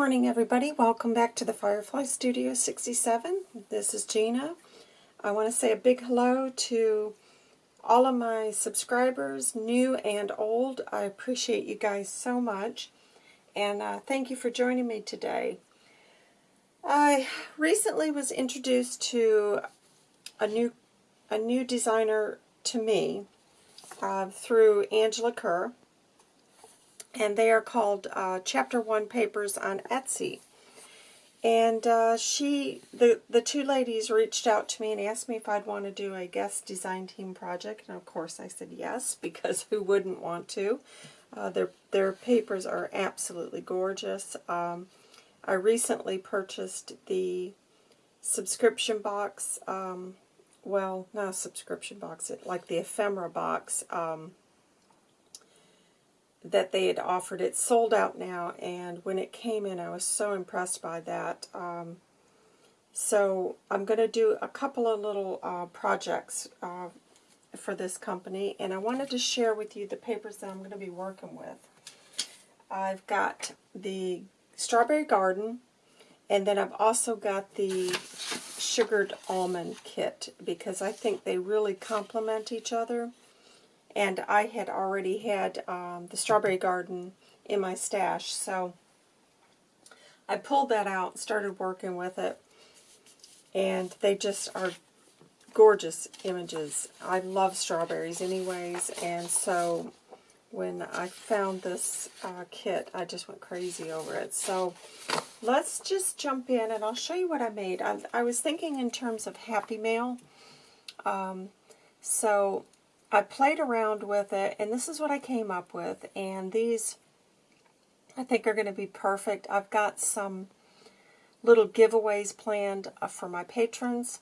morning, everybody. Welcome back to the Firefly Studio 67. This is Gina. I want to say a big hello to all of my subscribers, new and old. I appreciate you guys so much. And uh, thank you for joining me today. I recently was introduced to a new, a new designer to me uh, through Angela Kerr and they are called uh, Chapter 1 Papers on Etsy. And uh, she, the, the two ladies reached out to me and asked me if I'd want to do a guest design team project. And of course I said yes, because who wouldn't want to? Uh, their, their papers are absolutely gorgeous. Um, I recently purchased the subscription box, um, well, not a subscription box, it, like the ephemera box, um, that they had offered. It's sold out now, and when it came in, I was so impressed by that. Um, so I'm going to do a couple of little uh, projects uh, for this company, and I wanted to share with you the papers that I'm going to be working with. I've got the Strawberry Garden, and then I've also got the Sugared Almond Kit, because I think they really complement each other and I had already had um, the Strawberry Garden in my stash, so I pulled that out started working with it, and they just are gorgeous images. I love strawberries anyways, and so when I found this uh, kit, I just went crazy over it. So let's just jump in, and I'll show you what I made. I, I was thinking in terms of Happy Mail. Um, so I played around with it, and this is what I came up with. And these, I think, are going to be perfect. I've got some little giveaways planned uh, for my patrons.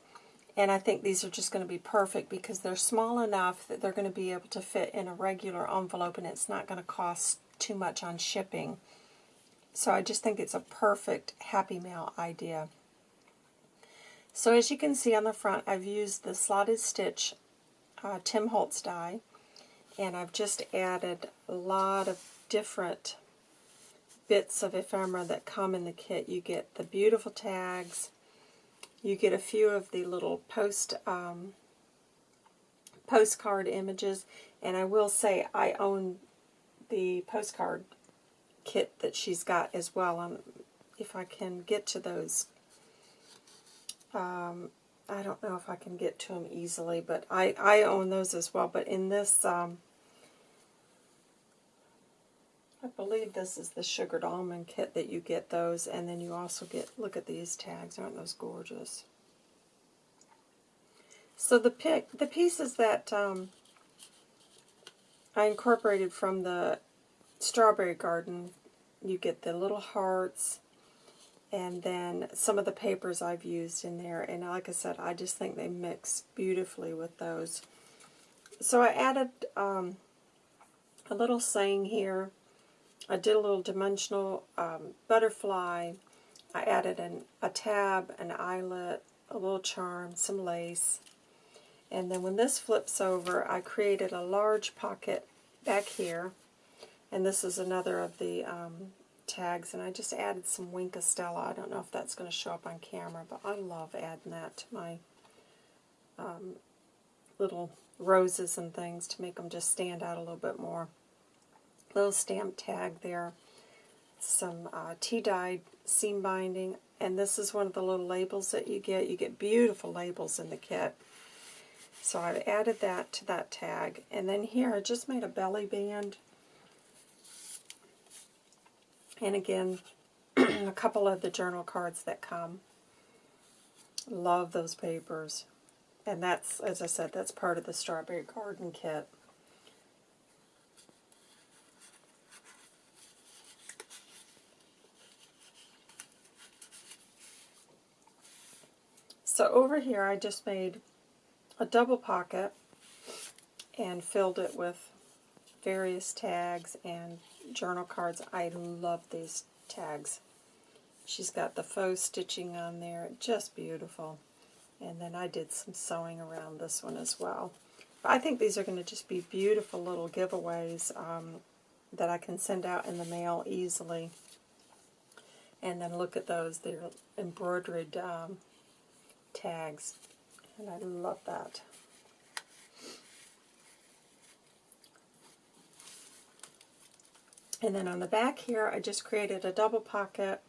And I think these are just going to be perfect because they're small enough that they're going to be able to fit in a regular envelope and it's not going to cost too much on shipping. So I just think it's a perfect Happy Mail idea. So as you can see on the front, I've used the slotted stitch uh, Tim Holtz die. And I've just added a lot of different bits of ephemera that come in the kit. You get the beautiful tags. You get a few of the little post um, postcard images. And I will say I own the postcard kit that she's got as well. Um, if I can get to those um, I don't know if I can get to them easily, but I, I own those as well. But in this, um, I believe this is the sugared almond kit that you get those. And then you also get, look at these tags. Aren't those gorgeous? So the pick, the pieces that um, I incorporated from the Strawberry Garden, you get the little hearts, and then some of the papers I've used in there. And like I said, I just think they mix beautifully with those. So I added um, a little saying here. I did a little dimensional um, butterfly. I added an, a tab, an eyelet, a little charm, some lace. And then when this flips over, I created a large pocket back here. And this is another of the um, tags, and I just added some Wink Stella. I don't know if that's going to show up on camera, but I love adding that to my um, little roses and things to make them just stand out a little bit more. Little stamp tag there. Some uh, tea-dyed seam binding, and this is one of the little labels that you get. You get beautiful labels in the kit. So I've added that to that tag. And then here I just made a belly band and again, a couple of the journal cards that come. Love those papers. And that's, as I said, that's part of the Strawberry Garden Kit. So over here I just made a double pocket and filled it with various tags and journal cards. I love these tags. She's got the faux stitching on there, just beautiful. And then I did some sewing around this one as well. I think these are going to just be beautiful little giveaways um, that I can send out in the mail easily. And then look at those, they're embroidered um, tags. And I love that. And then on the back here, I just created a double pocket.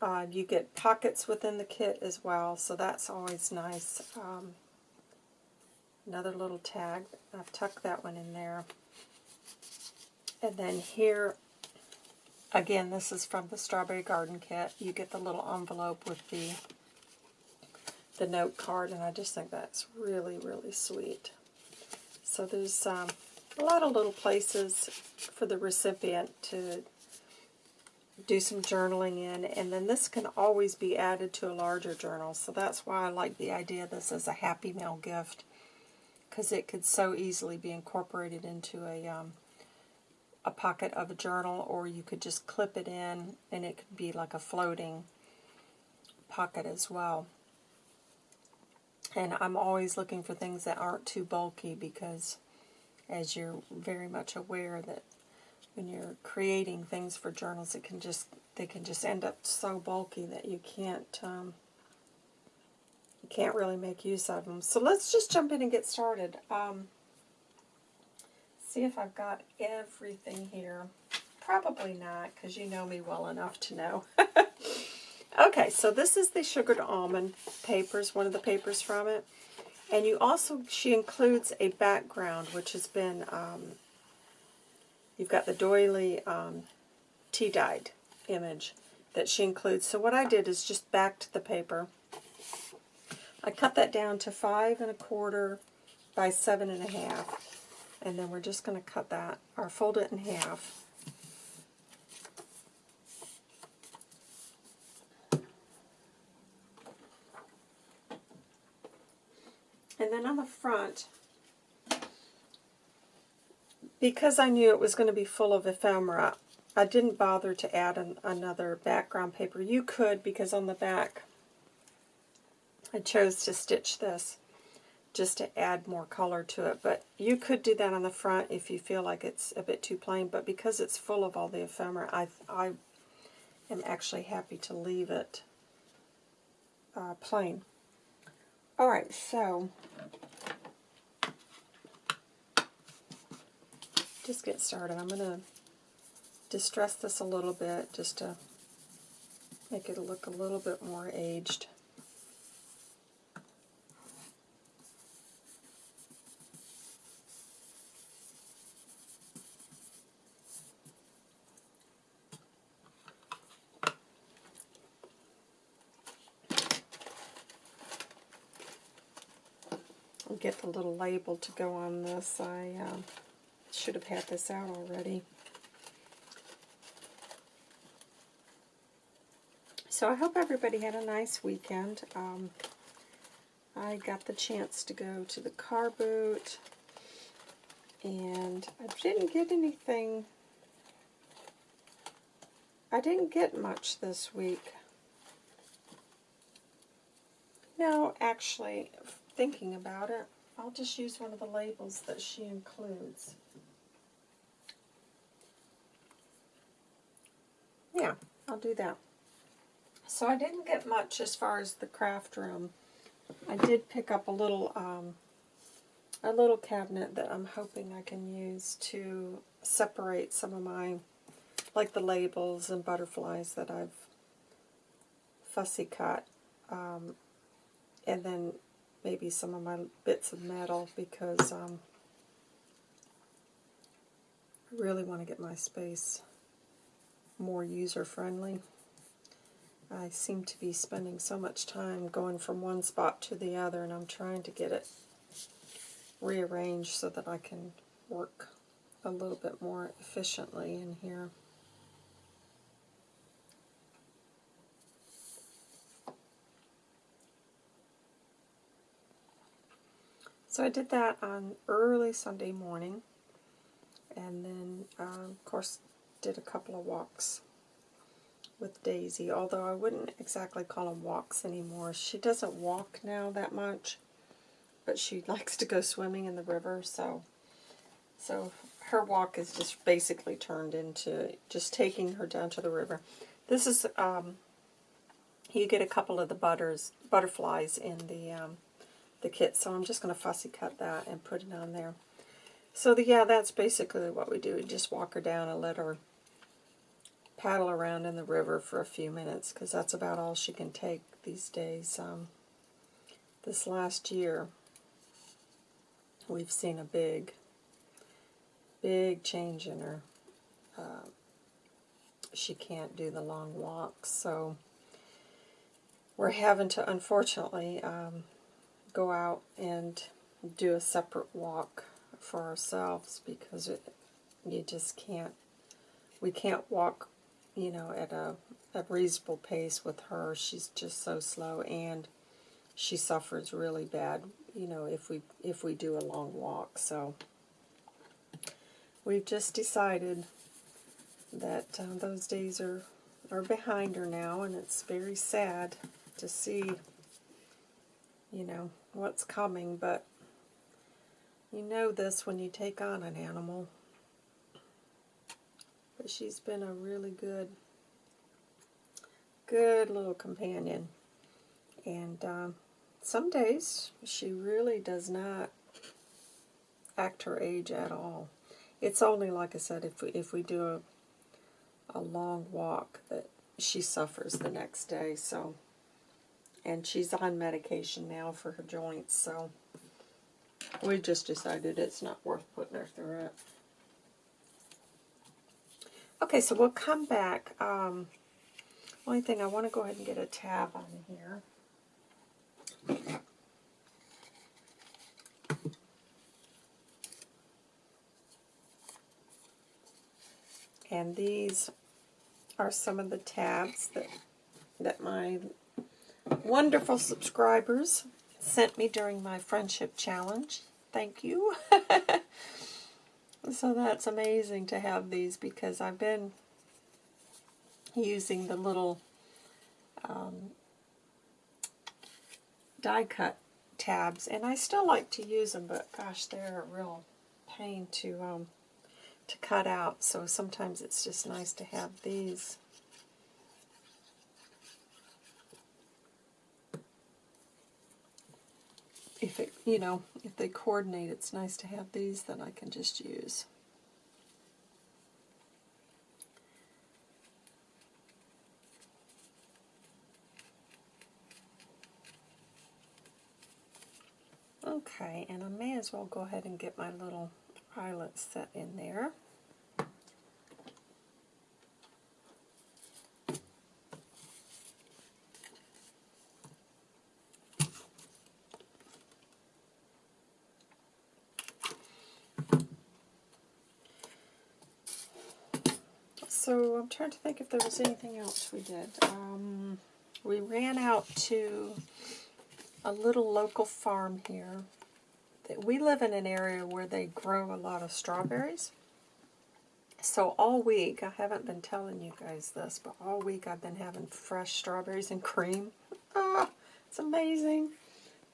Uh, you get pockets within the kit as well, so that's always nice. Um, another little tag. I've tucked that one in there. And then here, again, this is from the Strawberry Garden Kit. You get the little envelope with the the note card, and I just think that's really, really sweet. So there's um, a lot of little places for the recipient to do some journaling in, and then this can always be added to a larger journal, so that's why I like the idea this is a Happy Mail gift, because it could so easily be incorporated into a, um, a pocket of a journal, or you could just clip it in, and it could be like a floating pocket as well. And I'm always looking for things that aren't too bulky, because as you're very much aware that when you're creating things for journals, it can just they can just end up so bulky that you can't um, you can't really make use of them. So let's just jump in and get started. Um, see if I've got everything here. Probably not, because you know me well enough to know. okay, so this is the sugared almond papers, one of the papers from it. And you also, she includes a background, which has been, um, you've got the doily um, tea-dyed image that she includes. So what I did is just backed the paper. I cut that down to five and a quarter by seven and a half. And then we're just going to cut that, or fold it in half. And then on the front, because I knew it was going to be full of ephemera, I didn't bother to add an, another background paper. You could, because on the back, I chose to stitch this just to add more color to it. But you could do that on the front if you feel like it's a bit too plain. But because it's full of all the ephemera, I, I am actually happy to leave it uh, plain. Alright, so just get started. I'm going to distress this a little bit just to make it look a little bit more aged. get label to go on this. I uh, should have had this out already. So I hope everybody had a nice weekend. Um, I got the chance to go to the car boot, and I didn't get anything. I didn't get much this week. No, actually, thinking about it, I'll just use one of the labels that she includes. Yeah, I'll do that. So I didn't get much as far as the craft room. I did pick up a little um, a little cabinet that I'm hoping I can use to separate some of my, like the labels and butterflies that I've fussy cut. Um, and then maybe some of my bits of metal because um, I really want to get my space more user-friendly. I seem to be spending so much time going from one spot to the other and I'm trying to get it rearranged so that I can work a little bit more efficiently in here. So I did that on early Sunday morning, and then, uh, of course, did a couple of walks with Daisy, although I wouldn't exactly call them walks anymore. She doesn't walk now that much, but she likes to go swimming in the river, so so her walk is just basically turned into just taking her down to the river. This is, um, you get a couple of the butters, butterflies in the, um, the kit, so I'm just going to fussy cut that and put it on there. So the, yeah, that's basically what we do. We just walk her down and let her paddle around in the river for a few minutes, because that's about all she can take these days. Um, this last year, we've seen a big, big change in her. Uh, she can't do the long walks, so we're having to, unfortunately, um, go out and do a separate walk for ourselves because it, you just can't, we can't walk, you know, at a, a reasonable pace with her. She's just so slow and she suffers really bad, you know, if we if we do a long walk. So we've just decided that uh, those days are are behind her now, and it's very sad to see, you know, what's coming. But you know this when you take on an animal. But she's been a really good, good little companion. And um, some days she really does not act her age at all. It's only, like I said, if we, if we do a, a long walk that she suffers the next day. So, And she's on medication now for her joints, so we just decided it's not worth putting her through it. Okay, so we'll come back. Um, only thing, I want to go ahead and get a tab on here. And these are some of the tabs that, that my wonderful subscribers sent me during my friendship challenge. Thank you. so that's amazing to have these because I've been using the little um, die cut tabs and I still like to use them but gosh they're a real pain to um, to cut out, so sometimes it's just nice to have these. If it, you know, if they coordinate, it's nice to have these that I can just use. Okay, and I may as well go ahead and get my little pilot set in there. So I'm trying to think if there was anything else we did. Um, we ran out to a little local farm here we live in an area where they grow a lot of strawberries. So all week, I haven't been telling you guys this, but all week I've been having fresh strawberries and cream. Ah, it's amazing.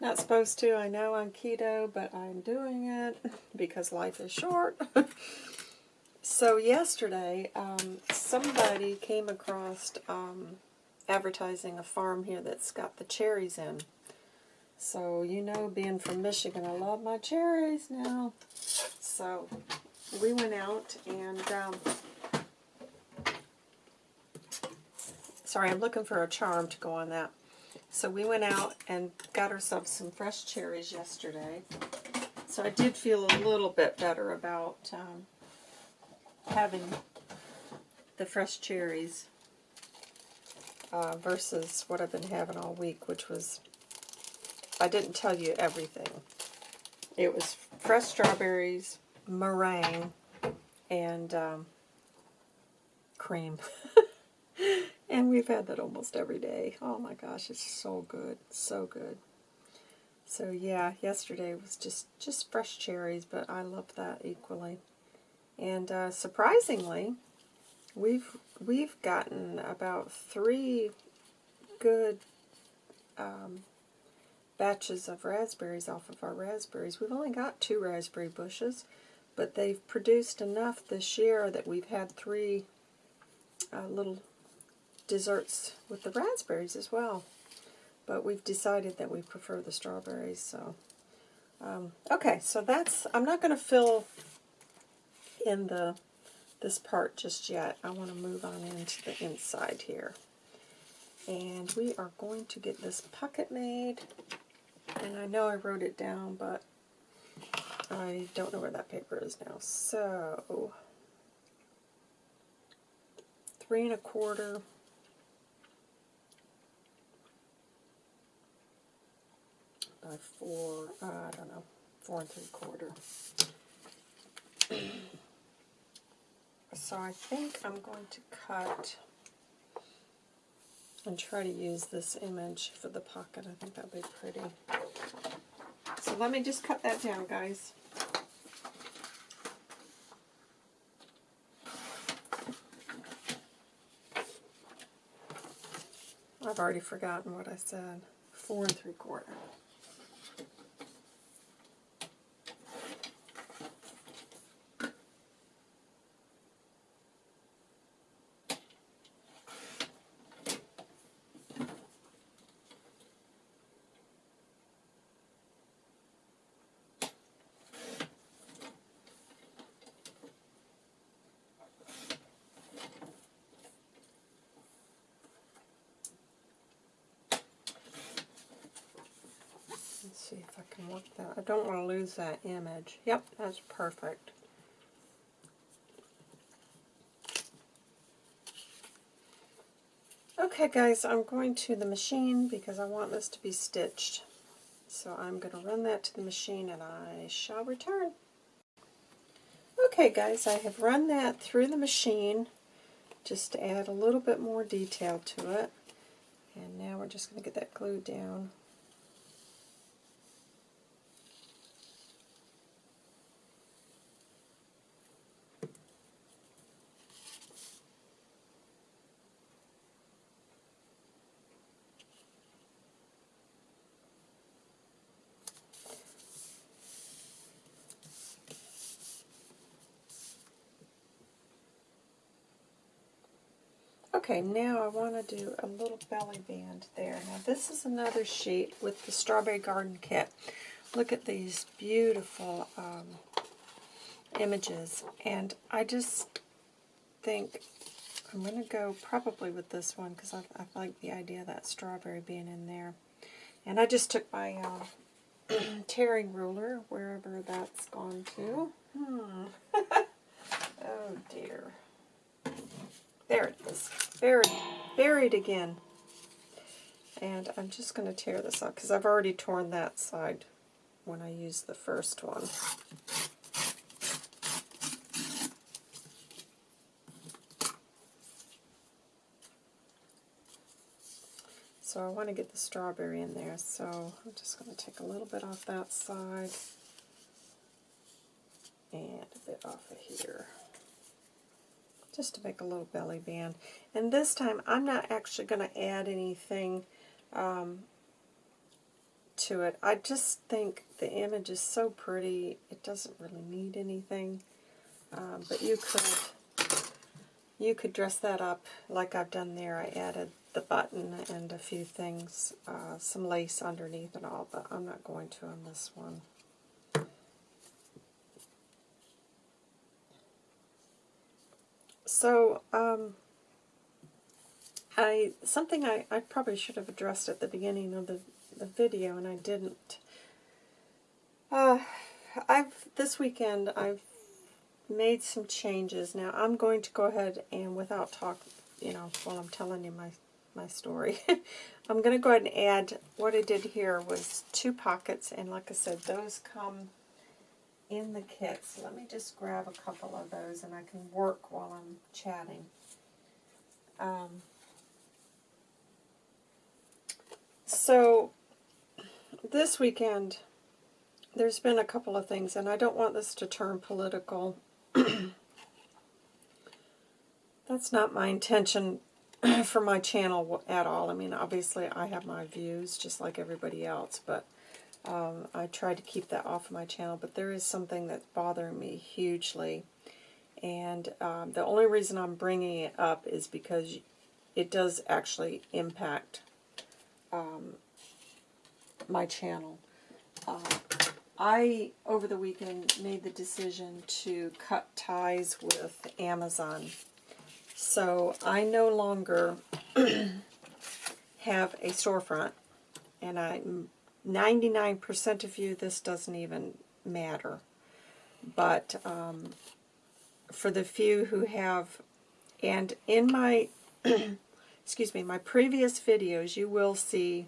Not supposed to, I know I'm keto, but I'm doing it because life is short. so yesterday, um, somebody came across um, advertising a farm here that's got the cherries in. So, you know, being from Michigan, I love my cherries now. So, we went out and, um, sorry, I'm looking for a charm to go on that. So we went out and got ourselves some fresh cherries yesterday. So I did feel a little bit better about um, having the fresh cherries uh, versus what I've been having all week, which was I didn't tell you everything. It was fresh strawberries, meringue, and um, cream. and we've had that almost every day. Oh my gosh, it's so good, so good. So yeah, yesterday was just, just fresh cherries, but I love that equally. And uh, surprisingly, we've we've gotten about three good um, batches of raspberries off of our raspberries. We've only got two raspberry bushes, but they've produced enough this year that we've had three uh, little desserts with the raspberries as well. But we've decided that we prefer the strawberries, so... Um, okay, so that's... I'm not going to fill in the this part just yet. I want to move on into the inside here. And we are going to get this pocket made. And I know I wrote it down, but I don't know where that paper is now. So, three and a quarter by four, I don't know, four and three quarter. so I think I'm going to cut and try to use this image for the pocket. I think that'll be pretty. So let me just cut that down, guys. I've already forgotten what I said. Four and three quarter. see if I can work that. I don't want to lose that image. Yep, that's perfect. Okay guys, I'm going to the machine because I want this to be stitched. So I'm going to run that to the machine and I shall return. Okay guys, I have run that through the machine just to add a little bit more detail to it. And now we're just going to get that glued down. Okay, now I want to do a little belly band there. Now this is another sheet with the Strawberry Garden Kit. Look at these beautiful um, images. And I just think I'm going to go probably with this one because I, I, like the idea of that strawberry being in there. And I just took my uh, tearing ruler, wherever that's gone to. Hmm. oh dear. There it is. Buried. Buried again. And I'm just going to tear this up because I've already torn that side when I used the first one. So I want to get the strawberry in there, so I'm just going to take a little bit off that side and a bit off of here just to make a little belly band. And this time I'm not actually going to add anything um, to it. I just think the image is so pretty, it doesn't really need anything. Um, but you could you could dress that up like I've done there. I added the button and a few things, uh, some lace underneath and all, but I'm not going to on this one. So, um, I something I, I probably should have addressed at the beginning of the, the video, and I didn't. Uh, I've this weekend I've made some changes. Now I'm going to go ahead and without talk, you know, while I'm telling you my my story, I'm going to go ahead and add. What I did here was two pockets, and like I said, those come in the kit. So let me just grab a couple of those and I can work while I'm chatting. Um, so this weekend there's been a couple of things and I don't want this to turn political. That's not my intention for my channel at all. I mean, obviously I have my views just like everybody else, but um, I try to keep that off of my channel, but there is something that's bothering me hugely. And um, the only reason I'm bringing it up is because it does actually impact um, my channel. Uh, I, over the weekend, made the decision to cut ties with Amazon. So I no longer have a storefront, and I 99% of you, this doesn't even matter. But um, for the few who have, and in my, excuse me, my previous videos, you will see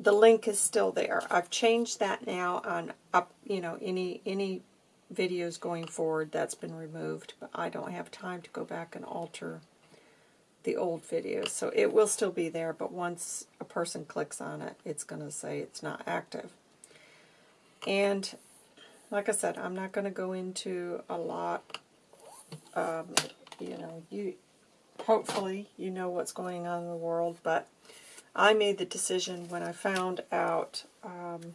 the link is still there. I've changed that now on up, you know, any any videos going forward that's been removed, but I don't have time to go back and alter the old videos. So it will still be there, but once a person clicks on it, it's going to say it's not active. And like I said, I'm not going to go into a lot. Um, you know, you hopefully you know what's going on in the world, but I made the decision when I found out, um,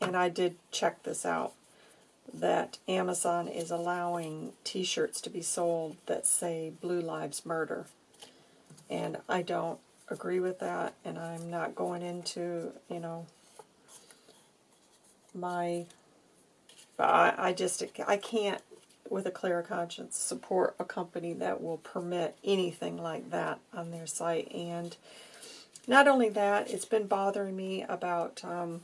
and I did check this out, that Amazon is allowing t-shirts to be sold that say Blue Lives Murder. And I don't agree with that, and I'm not going into, you know, my, I, I just, I can't, with a clear conscience, support a company that will permit anything like that on their site. And not only that, it's been bothering me about um,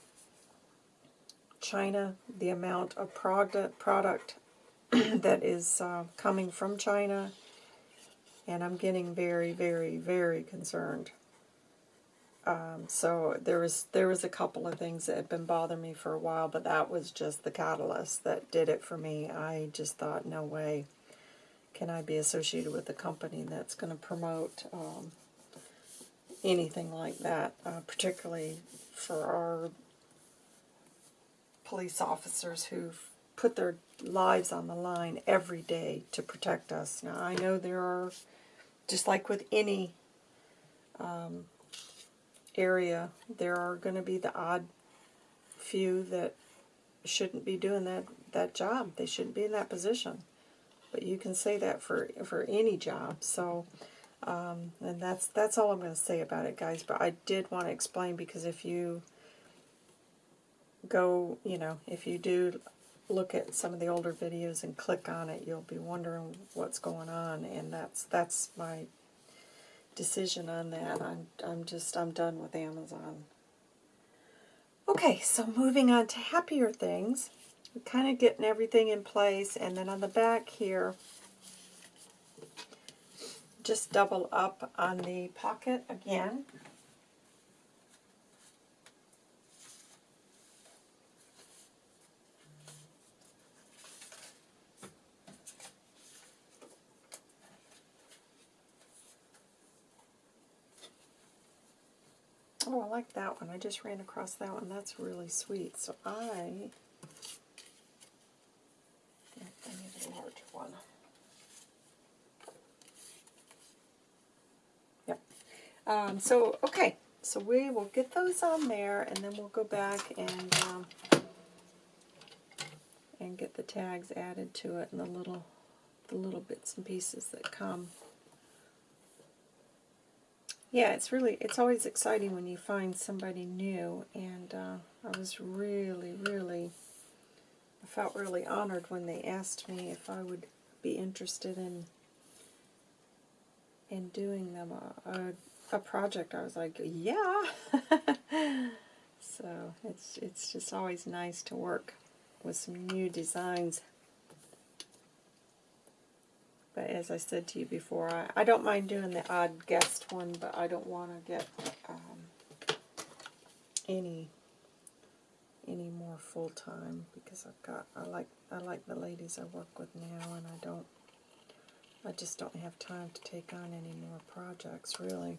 China, the amount of product, product that is uh, coming from China, and I'm getting very, very, very concerned. Um, so there was there was a couple of things that had been bothering me for a while, but that was just the catalyst that did it for me. I just thought, no way can I be associated with a company that's going to promote um, anything like that, uh, particularly for our police officers who've put their lives on the line every day to protect us. Now, I know there are, just like with any um, area, there are going to be the odd few that shouldn't be doing that, that job. They shouldn't be in that position. But you can say that for, for any job. So, um, and that's, that's all I'm going to say about it, guys. But I did want to explain because if you go, you know, if you do look at some of the older videos and click on it, you'll be wondering what's going on, and that's that's my decision on that. I'm I'm just I'm done with Amazon. Okay, so moving on to happier things. We're kind of getting everything in place, and then on the back here, just double up on the pocket again. Like that one. I just ran across that one. That's really sweet. So I, I need a larger one. Yep. Um, so, okay. So we will get those on there, and then we'll go back and um, and get the tags added to it and the little the little bits and pieces that come. Yeah, it's really, it's always exciting when you find somebody new, and uh, I was really, really, I felt really honored when they asked me if I would be interested in in doing them a, a, a project. I was like, yeah. so it's it's just always nice to work with some new designs. But as I said to you before, I, I don't mind doing the odd guest one, but I don't want to get um, any any more full time because I've got I like I like the ladies I work with now, and I don't I just don't have time to take on any more projects really.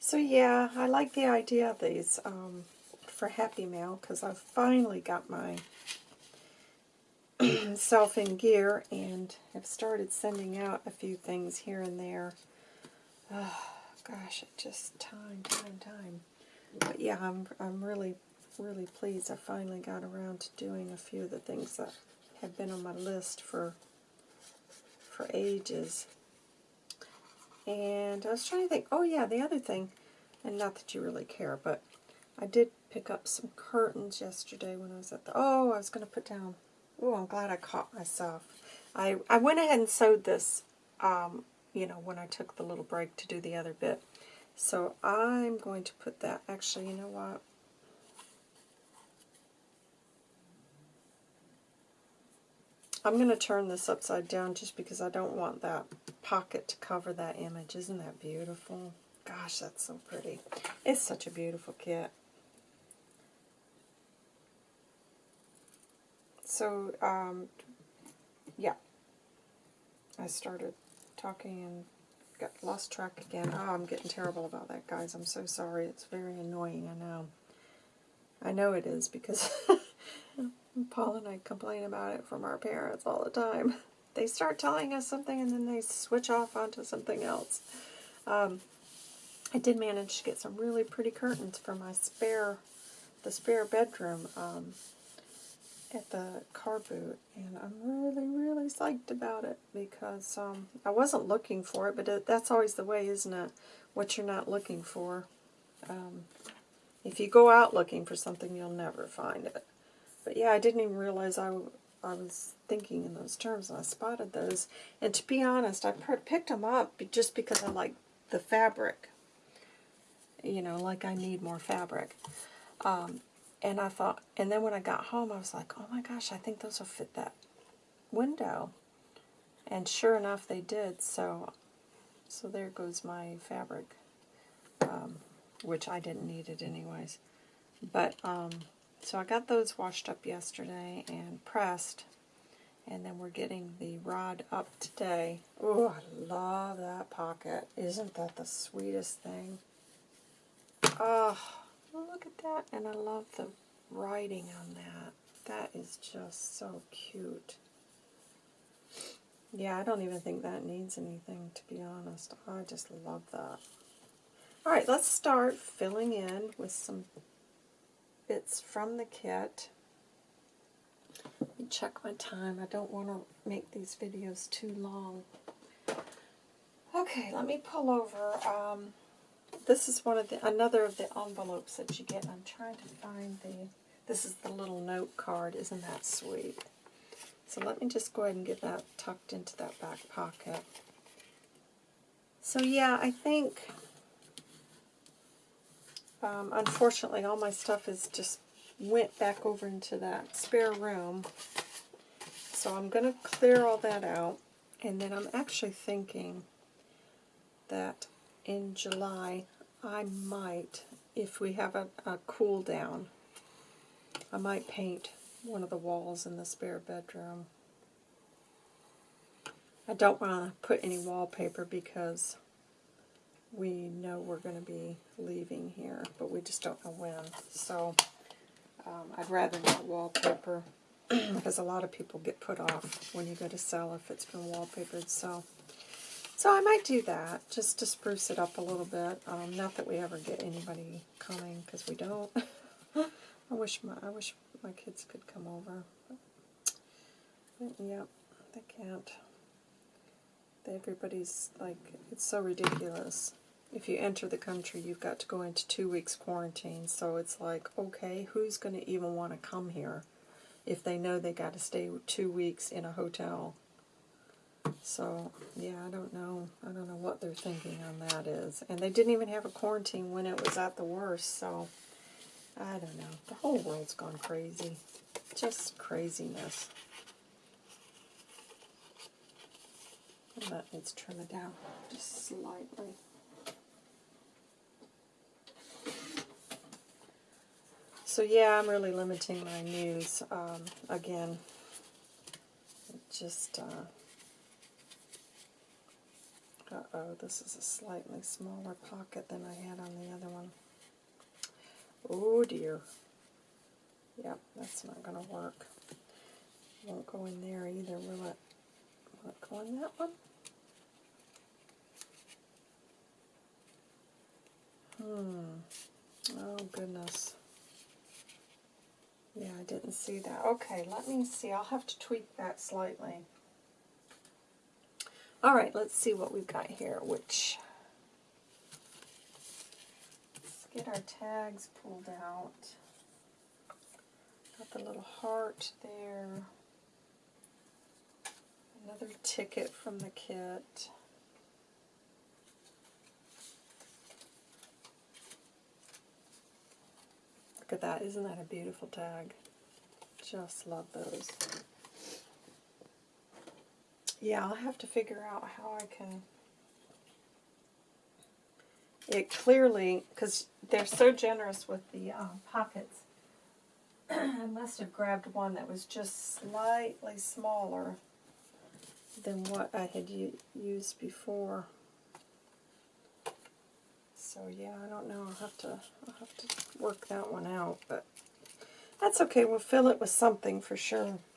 So yeah, I like the idea of these. Um, for Happy Mail because I've finally got my self in gear and have started sending out a few things here and there. Oh, gosh, it just time, time, time. But yeah, I'm I'm really really pleased I finally got around to doing a few of the things that have been on my list for for ages. And I was trying to think, oh yeah, the other thing, and not that you really care, but I did pick up some curtains yesterday when I was at the, oh, I was going to put down, oh, I'm glad I caught myself. I, I went ahead and sewed this, um, you know, when I took the little break to do the other bit. So I'm going to put that, actually, you know what? I'm going to turn this upside down just because I don't want that pocket to cover that image. Isn't that beautiful? Gosh, that's so pretty. It's such a beautiful kit. So, um, yeah. I started talking and got lost track again. Oh, I'm getting terrible about that, guys. I'm so sorry. It's very annoying, I know. I know it is because Paul and I complain about it from our parents all the time. They start telling us something and then they switch off onto something else. Um, I did manage to get some really pretty curtains for my spare, the spare bedroom um, at the car boot, and I'm really, really psyched about it because um, I wasn't looking for it, but it, that's always the way, isn't it? What you're not looking for. Um, if you go out looking for something, you'll never find it. But yeah, I didn't even realize I, I was thinking in those terms, and I spotted those. And to be honest, I picked them up just because I like the fabric. You know, like I need more fabric. Um, and I thought, and then when I got home, I was like, oh my gosh, I think those will fit that window. And sure enough, they did. So, so there goes my fabric, um, which I didn't need it anyways. But um, so I got those washed up yesterday and pressed. And then we're getting the rod up today. Oh, I love that pocket. Isn't that the sweetest thing? Oh, look at that. And I love the writing on that. That is just so cute. Yeah, I don't even think that needs anything, to be honest. I just love that. Alright, let's start filling in with some bits from the kit. Let me check my time. I don't want to make these videos too long. Okay, let me pull over. Um, this is one of the another of the envelopes that you get. I'm trying to find the. This is the little note card. Isn't that sweet? So let me just go ahead and get that tucked into that back pocket. So yeah, I think um, unfortunately, all my stuff is just went back over into that spare room. So I'm going to clear all that out. And then I'm actually thinking that in July, I might, if we have a, a cool down, I might paint one of the walls in the spare bedroom. I don't want to put any wallpaper because we know we're going to be leaving here, but we just don't know when. So um, I'd rather not wallpaper because a lot of people get put off when you go to sell if it's been wallpapered. So, so I might do that just to spruce it up a little bit. Um, not that we ever get anybody coming because we don't. I wish my I wish my kids could come over. Yep, they can't. Everybody's like, it's so ridiculous if you enter the country, you've got to go into two weeks quarantine. So it's like, okay, who's going to even want to come here if they know they got to stay two weeks in a hotel? So, yeah, I don't know. I don't know what they're thinking on that is. And they didn't even have a quarantine when it was at the worst, so I don't know. The whole world's gone crazy. Just craziness. That needs to trim it down just slightly. So yeah, I'm really limiting my news. Um, again, just, uh, uh-oh, this is a slightly smaller pocket than I had on the other one. Oh dear. Yep, that's not going to work. Won't go in there either, will it? Will it go in that one? Hmm. Oh, goodness. Yeah, I didn't see that. Okay, let me see. I'll have to tweak that slightly. All right, let's see what we've got here, which... Let's get our tags pulled out. Got the little heart there. Another ticket from the kit. Look at that. Isn't that a beautiful tag? Just love those. Yeah, I'll have to figure out how I can... It clearly, because they're so generous with the uh, pockets, I must have grabbed one that was just slightly smaller than what I had used before. So yeah, I don't know. I'll have to I'll have to work that one out, but that's okay. We'll fill it with something for sure.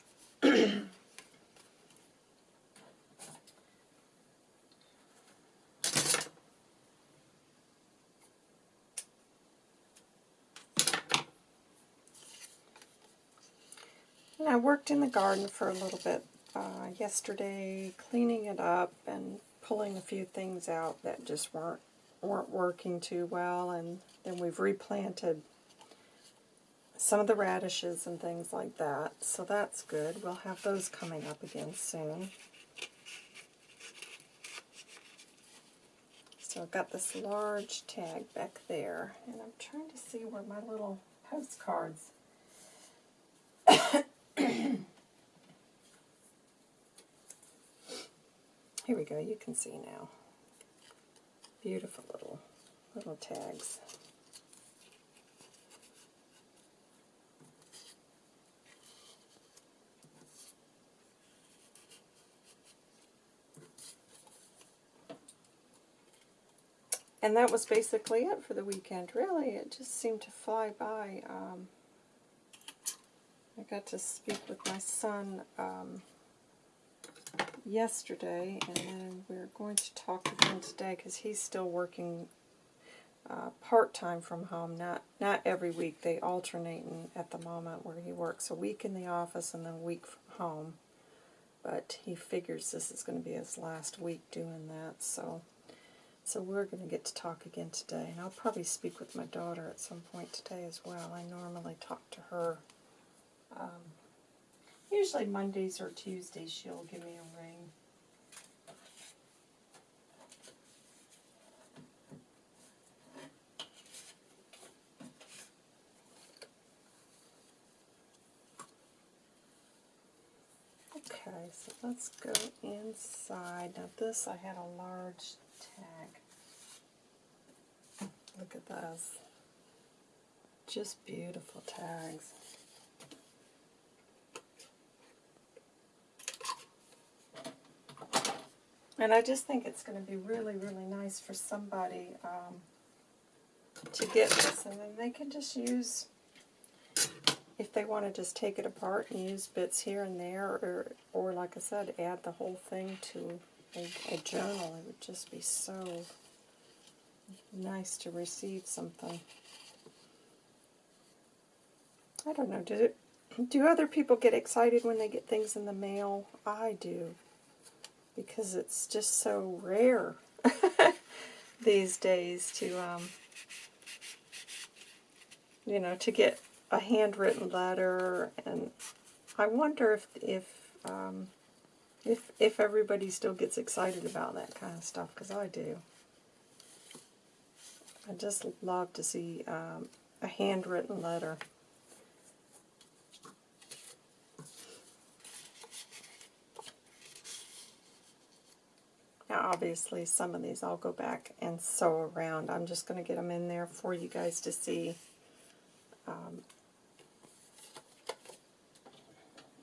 I worked in the garden for a little bit uh, yesterday, cleaning it up and pulling a few things out that just weren't weren't working too well, and then we've replanted some of the radishes and things like that, so that's good. We'll have those coming up again soon. So I've got this large tag back there, and I'm trying to see where my little postcards Here we go, you can see now. Beautiful little little tags. And that was basically it for the weekend, really. It just seemed to fly by. Um, I got to speak with my son um, yesterday, and then we're going to talk again today because he's still working uh, part-time from home, not not every week. They alternate in, at the moment where he works a week in the office and then a week from home. But he figures this is going to be his last week doing that, so so we're going to get to talk again today. And I'll probably speak with my daughter at some point today as well. I normally talk to her um, Usually Mondays or Tuesdays she'll give me a ring. Okay, so let's go inside. Now this I had a large tag. Look at those. Just beautiful tags. And I just think it's going to be really, really nice for somebody um, to get this. And then they can just use, if they want to just take it apart and use bits here and there, or, or like I said, add the whole thing to a, a journal. It would just be so nice to receive something. I don't know, do, do other people get excited when they get things in the mail? I do because it's just so rare these days to, um, you know, to get a handwritten letter. And I wonder if if um, if if everybody still gets excited about that kind of stuff, because I do. I just love to see um, a handwritten letter. Now obviously some of these I'll go back and sew around. I'm just going to get them in there for you guys to see um,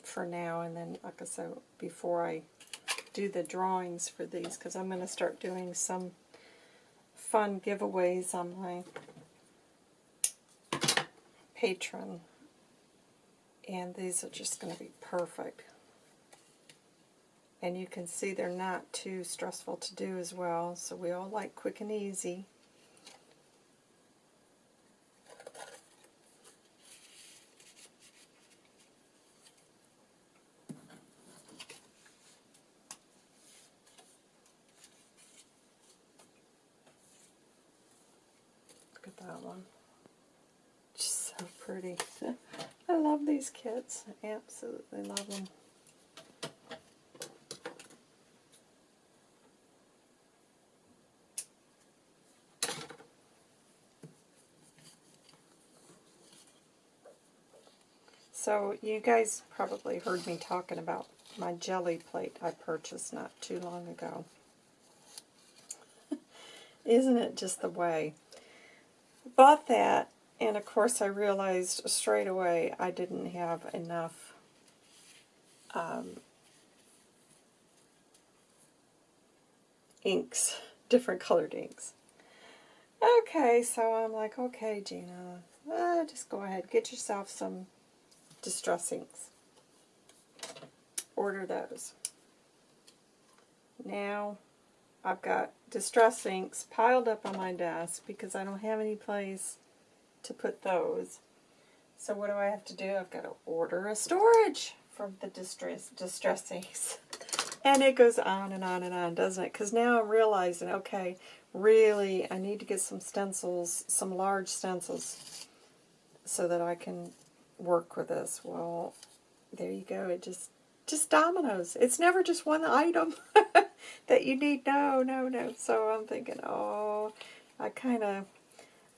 for now. And then like I said, before I do the drawings for these, because I'm going to start doing some fun giveaways on my Patreon. And these are just going to be perfect and you can see they're not too stressful to do as well so we all like quick and easy. Look at that one. Just so pretty. I love these kits I absolutely love them. So you guys probably heard me talking about my jelly plate I purchased not too long ago. Isn't it just the way? Bought that, and of course I realized straight away I didn't have enough um, inks, different colored inks. Okay, so I'm like, okay, Gina, uh, just go ahead, get yourself some distress inks. Order those. Now I've got distress inks piled up on my desk because I don't have any place to put those. So what do I have to do? I've got to order a storage for the distress, distress inks. And it goes on and on and on, doesn't it? Because now I'm realizing, okay, really, I need to get some stencils, some large stencils, so that I can work with this? Well, there you go. It just just dominoes. It's never just one item that you need. No, no, no. So I'm thinking, oh, I kind of,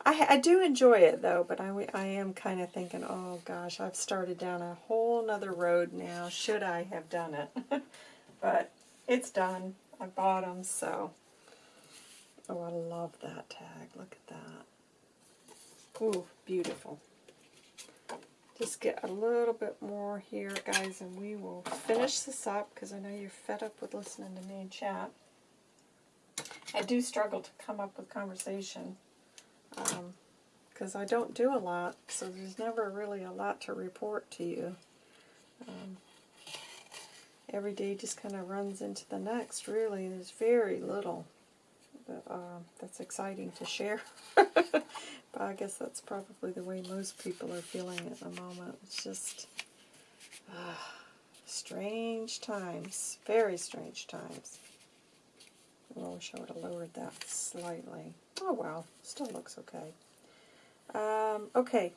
I, I do enjoy it though, but I, I am kind of thinking, oh gosh, I've started down a whole nother road now. Should I have done it? but it's done. I bought them, so. Oh, I love that tag. Look at that. Ooh, beautiful. Just get a little bit more here, guys, and we will finish this up because I know you're fed up with listening to me chat. I do struggle to come up with conversation because um, I don't do a lot, so there's never really a lot to report to you. Um, every day just kind of runs into the next, really. There's very little that, uh, that's exciting to share. But I guess that's probably the way most people are feeling at the moment. It's just uh, strange times. Very strange times. I wish I would have lowered that slightly. Oh well, still looks okay. Um, okay,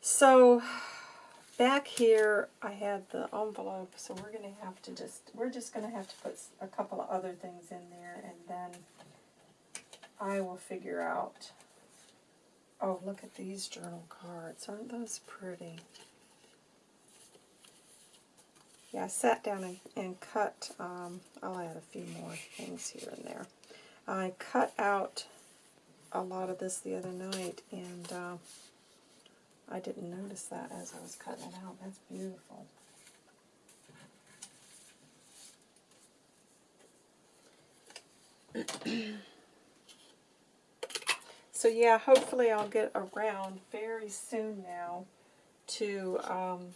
so back here I had the envelope, so we're going to have to just, we're just going to have to put a couple of other things in there, and then I will figure out Oh, look at these journal cards. Aren't those pretty? Yeah, I sat down and, and cut, um, I'll add a few more things here and there. I cut out a lot of this the other night, and uh, I didn't notice that as I was cutting it out. That's beautiful. So yeah, hopefully I'll get around very soon now to um,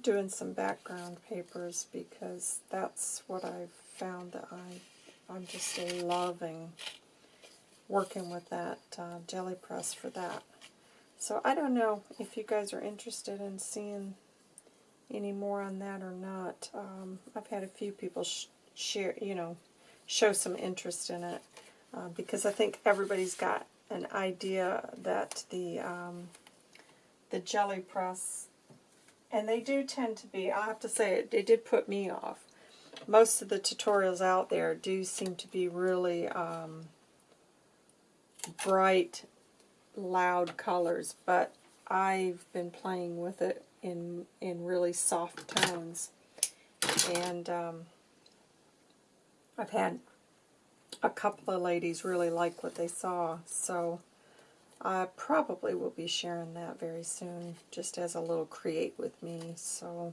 doing some background papers because that's what I've found that I, I'm just loving working with that uh, jelly press for that. So I don't know if you guys are interested in seeing any more on that or not. Um, I've had a few people sh share, you know, show some interest in it uh, because I think everybody's got an idea that the um, the jelly press, and they do tend to be, I have to say, it, it did put me off. Most of the tutorials out there do seem to be really um, bright, loud colors, but I've been playing with it in in really soft tones, and um, I've had a couple of ladies really like what they saw, so I probably will be sharing that very soon, just as a little create with me. So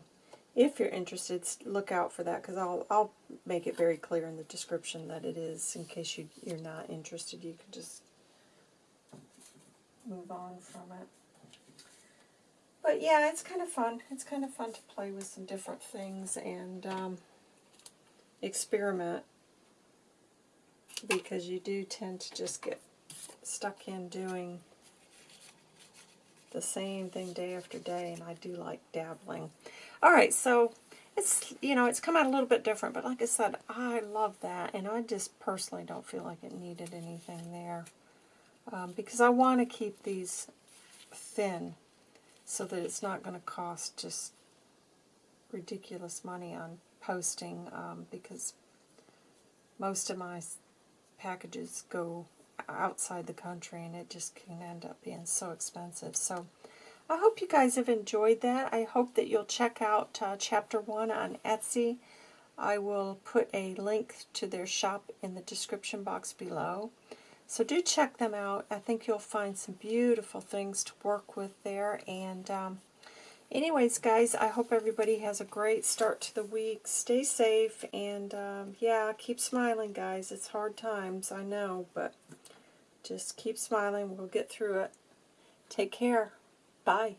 if you're interested, look out for that, because I'll, I'll make it very clear in the description that it is, in case you, you're not interested. You can just move on from it. But yeah, it's kind of fun. It's kind of fun to play with some different things and um, experiment because you do tend to just get stuck in doing the same thing day after day, and I do like dabbling. Alright, so it's you know it's come out a little bit different, but like I said, I love that, and I just personally don't feel like it needed anything there um, because I want to keep these thin so that it's not going to cost just ridiculous money on posting um, because most of my packages go outside the country and it just can end up being so expensive. So I hope you guys have enjoyed that. I hope that you'll check out uh, Chapter 1 on Etsy. I will put a link to their shop in the description box below. So do check them out. I think you'll find some beautiful things to work with there. And um, anyways, guys, I hope everybody has a great start to the week. Stay safe. And um, yeah, keep smiling, guys. It's hard times, I know. But just keep smiling. We'll get through it. Take care. Bye.